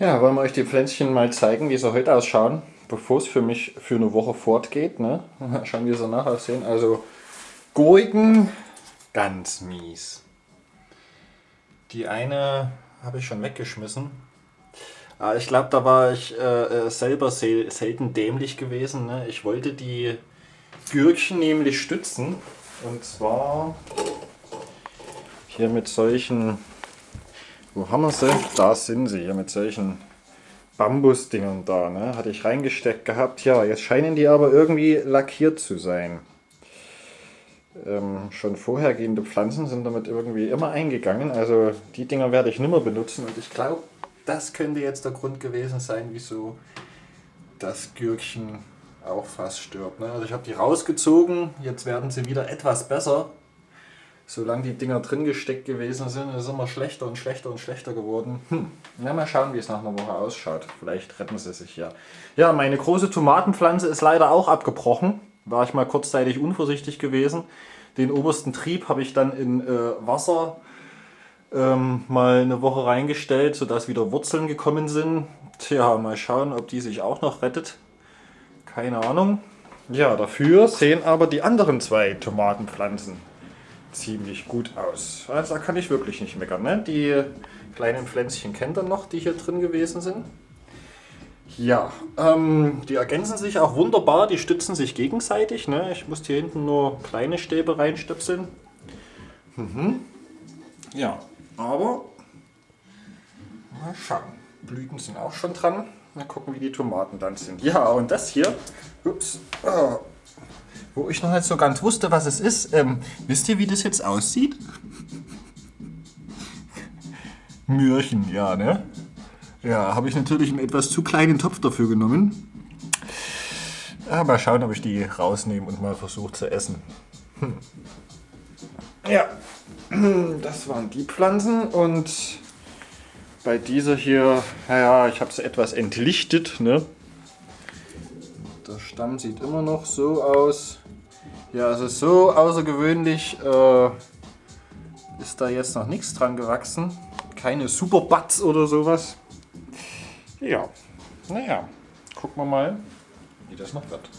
Ja, wollen wir euch die Pflänzchen mal zeigen, wie sie heute ausschauen, bevor es für mich für eine Woche fortgeht. Ne? Schauen, wie sie nachher aussehen. Also Gurken, ganz mies. Die eine habe ich schon weggeschmissen. Aber ich glaube, da war ich äh, äh selber sel selten dämlich gewesen. Ne? Ich wollte die Gürkchen nämlich stützen. Und zwar hier mit solchen wo haben wir sie? Da sind sie, hier mit solchen Bambusdingern da. Ne? Hatte ich reingesteckt gehabt. Ja, jetzt scheinen die aber irgendwie lackiert zu sein. Ähm, schon vorhergehende Pflanzen sind damit irgendwie immer eingegangen. Also die Dinger werde ich nicht mehr benutzen. Und ich glaube, das könnte jetzt der Grund gewesen sein, wieso das Gürkchen auch fast stirbt. Ne? Also ich habe die rausgezogen. Jetzt werden sie wieder etwas besser solange die Dinger drin gesteckt gewesen sind, ist es immer schlechter und schlechter und schlechter geworden. Hm. Na, mal schauen, wie es nach einer Woche ausschaut. Vielleicht retten sie sich ja. Ja, meine große Tomatenpflanze ist leider auch abgebrochen. War ich mal kurzzeitig unvorsichtig gewesen. Den obersten Trieb habe ich dann in äh, Wasser ähm, mal eine Woche reingestellt, sodass wieder Wurzeln gekommen sind. Tja, mal schauen, ob die sich auch noch rettet. Keine Ahnung. Ja, dafür sehen aber die anderen zwei Tomatenpflanzen ziemlich gut aus. Also da kann ich wirklich nicht meckern. Ne? Die kleinen Pflänzchen kennt ihr noch, die hier drin gewesen sind. Ja, ähm, die ergänzen sich auch wunderbar, die stützen sich gegenseitig. Ne? Ich muss hier hinten nur kleine Stäbe reinstöpseln. Mhm. Ja, aber mal schauen. Blüten sind auch schon dran. Mal gucken, wie die Tomaten dann sind. Ja, und das hier, ups, oh, wo ich noch nicht so ganz wusste, was es ist. Ähm, wisst ihr, wie das jetzt aussieht? Mürchen, ja, ne? Ja, habe ich natürlich einen etwas zu kleinen Topf dafür genommen. Ja, mal schauen, ob ich die rausnehme und mal versuche zu essen. Hm. Ja, das waren die Pflanzen und bei dieser hier, naja, ich habe sie etwas entlichtet. Ne? Der Stamm sieht immer noch so aus. Ja, also so außergewöhnlich äh, ist da jetzt noch nichts dran gewachsen. Keine Superbuds oder sowas. Ja, naja, gucken wir mal, wie das noch wird.